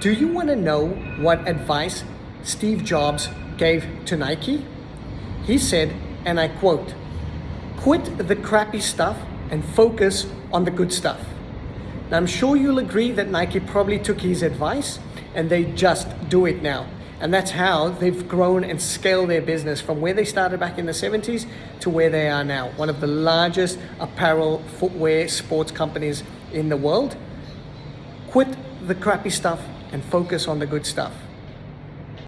Do you want to know what advice Steve Jobs gave to Nike? He said, and I quote, quit the crappy stuff and focus on the good stuff. Now, I'm sure you'll agree that Nike probably took his advice and they just do it now. And that's how they've grown and scaled their business from where they started back in the 70s to where they are now. One of the largest apparel, footwear, sports companies in the world. Quit the crappy stuff and focus on the good stuff.